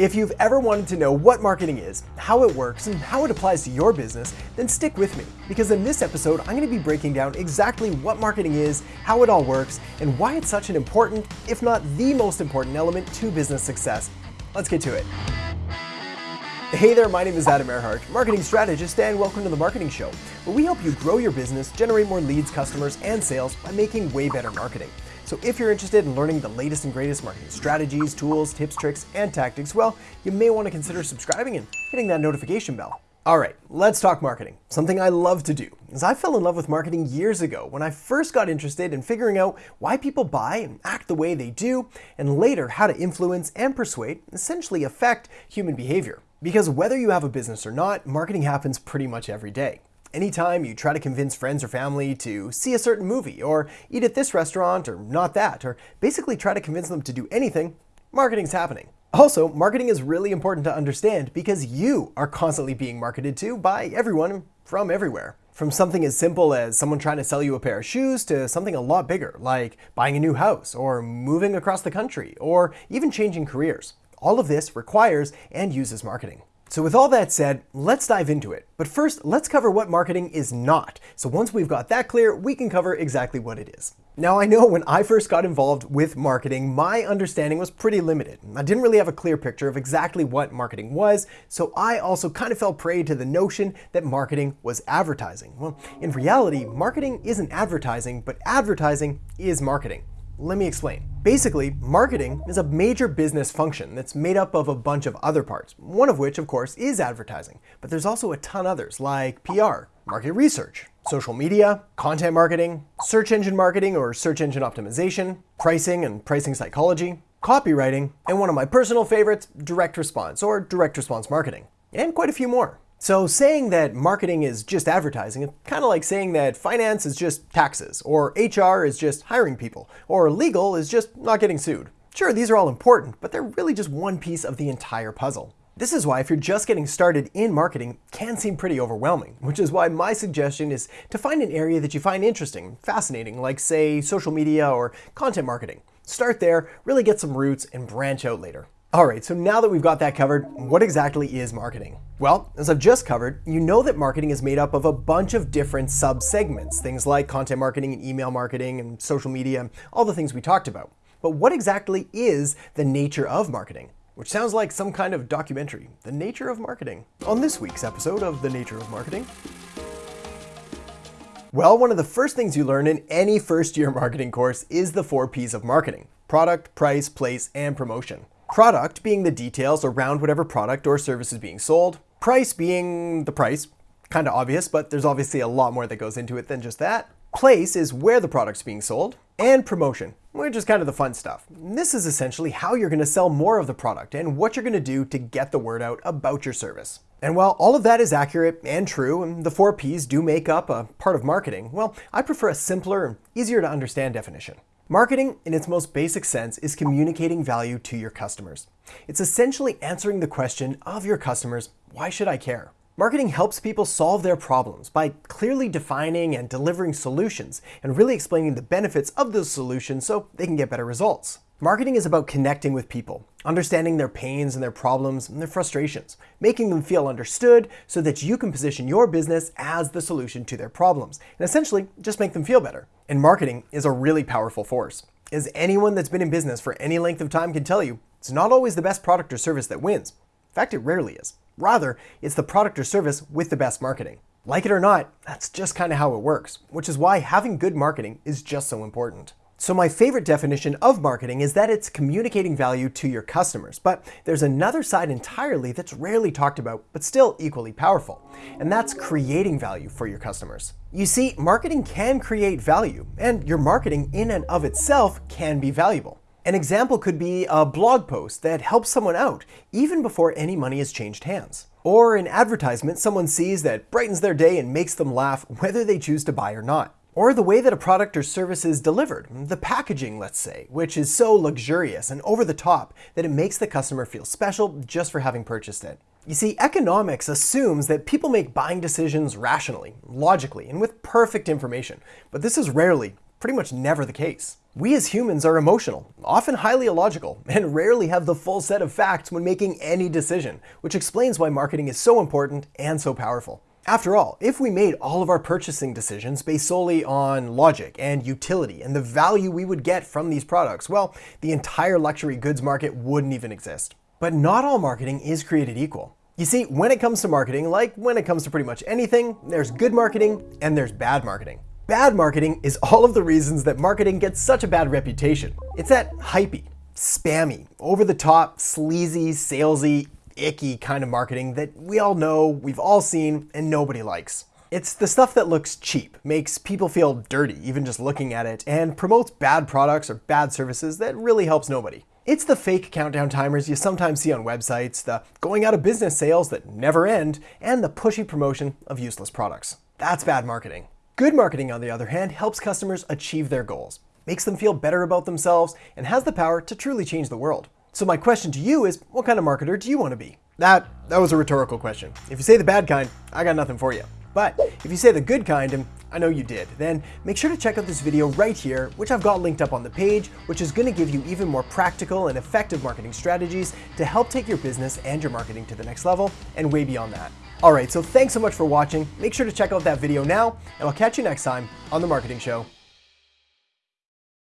If you've ever wanted to know what marketing is, how it works, and how it applies to your business, then stick with me, because in this episode, I'm going to be breaking down exactly what marketing is, how it all works, and why it's such an important, if not the most important element to business success. Let's get to it. Hey there, my name is Adam Erhart, marketing strategist, and welcome to the Marketing Show, where we help you grow your business, generate more leads, customers, and sales by making way better marketing. So if you're interested in learning the latest and greatest marketing strategies, tools, tips, tricks, and tactics, well, you may want to consider subscribing and hitting that notification bell. All right, let's talk marketing. Something I love to do is I fell in love with marketing years ago when I first got interested in figuring out why people buy and act the way they do, and later how to influence and persuade, essentially affect human behavior. Because whether you have a business or not, marketing happens pretty much every day. Anytime you try to convince friends or family to see a certain movie, or eat at this restaurant, or not that, or basically try to convince them to do anything, marketing's happening. Also, marketing is really important to understand because you are constantly being marketed to by everyone from everywhere. From something as simple as someone trying to sell you a pair of shoes to something a lot bigger, like buying a new house, or moving across the country, or even changing careers. All of this requires and uses marketing. So with all that said, let's dive into it. But first, let's cover what marketing is not. So once we've got that clear, we can cover exactly what it is. Now I know when I first got involved with marketing, my understanding was pretty limited. I didn't really have a clear picture of exactly what marketing was, so I also kind of fell prey to the notion that marketing was advertising. Well, in reality, marketing isn't advertising, but advertising is marketing. Let me explain. Basically, marketing is a major business function that's made up of a bunch of other parts, one of which, of course, is advertising. But there's also a ton others, like PR, market research, social media, content marketing, search engine marketing or search engine optimization, pricing and pricing psychology, copywriting, and one of my personal favorites, direct response or direct response marketing, and quite a few more. So saying that marketing is just advertising, it's kind of like saying that finance is just taxes, or HR is just hiring people, or legal is just not getting sued. Sure, these are all important, but they're really just one piece of the entire puzzle. This is why if you're just getting started in marketing, can seem pretty overwhelming, which is why my suggestion is to find an area that you find interesting, fascinating, like say social media or content marketing. Start there, really get some roots, and branch out later. All right, so now that we've got that covered, what exactly is marketing? Well, as I've just covered, you know that marketing is made up of a bunch of different sub-segments, things like content marketing and email marketing and social media, all the things we talked about. But what exactly is the nature of marketing? Which sounds like some kind of documentary, The Nature of Marketing. On this week's episode of The Nature of Marketing, well, one of the first things you learn in any first year marketing course is the four P's of marketing. Product, price, place, and promotion. Product being the details around whatever product or service is being sold. Price being the price, kind of obvious, but there's obviously a lot more that goes into it than just that. Place is where the product's being sold. And promotion, which is kind of the fun stuff. This is essentially how you're going to sell more of the product and what you're going to do to get the word out about your service. And while all of that is accurate and true, and the four P's do make up a part of marketing, well, I prefer a simpler and easier to understand definition. Marketing, in its most basic sense, is communicating value to your customers. It's essentially answering the question of your customers, why should I care? Marketing helps people solve their problems by clearly defining and delivering solutions and really explaining the benefits of those solutions so they can get better results. Marketing is about connecting with people, understanding their pains and their problems and their frustrations, making them feel understood so that you can position your business as the solution to their problems, and essentially just make them feel better. And marketing is a really powerful force. As anyone that's been in business for any length of time can tell you, it's not always the best product or service that wins. In fact, it rarely is. Rather, it's the product or service with the best marketing. Like it or not, that's just kind of how it works, which is why having good marketing is just so important. So my favorite definition of marketing is that it's communicating value to your customers. But there's another side entirely that's rarely talked about, but still equally powerful. And that's creating value for your customers. You see, marketing can create value, and your marketing in and of itself can be valuable. An example could be a blog post that helps someone out, even before any money has changed hands. Or an advertisement someone sees that brightens their day and makes them laugh whether they choose to buy or not. Or the way that a product or service is delivered, the packaging, let's say, which is so luxurious and over the top that it makes the customer feel special just for having purchased it. You see, economics assumes that people make buying decisions rationally, logically, and with perfect information, but this is rarely, pretty much never the case. We as humans are emotional, often highly illogical, and rarely have the full set of facts when making any decision, which explains why marketing is so important and so powerful. After all, if we made all of our purchasing decisions based solely on logic and utility and the value we would get from these products, well, the entire luxury goods market wouldn't even exist. But not all marketing is created equal. You see, when it comes to marketing, like when it comes to pretty much anything, there's good marketing and there's bad marketing. Bad marketing is all of the reasons that marketing gets such a bad reputation. It's that hypey, spammy, over the top, sleazy, salesy, icky kind of marketing that we all know, we've all seen, and nobody likes. It's the stuff that looks cheap, makes people feel dirty even just looking at it, and promotes bad products or bad services that really helps nobody. It's the fake countdown timers you sometimes see on websites, the going out of business sales that never end, and the pushy promotion of useless products. That's bad marketing. Good marketing, on the other hand, helps customers achieve their goals, makes them feel better about themselves, and has the power to truly change the world. So my question to you is, what kind of marketer do you want to be? That, that was a rhetorical question. If you say the bad kind, I got nothing for you. But if you say the good kind, and I know you did, then make sure to check out this video right here, which I've got linked up on the page, which is going to give you even more practical and effective marketing strategies to help take your business and your marketing to the next level and way beyond that. Alright, so thanks so much for watching. Make sure to check out that video now, and I'll catch you next time on The Marketing Show.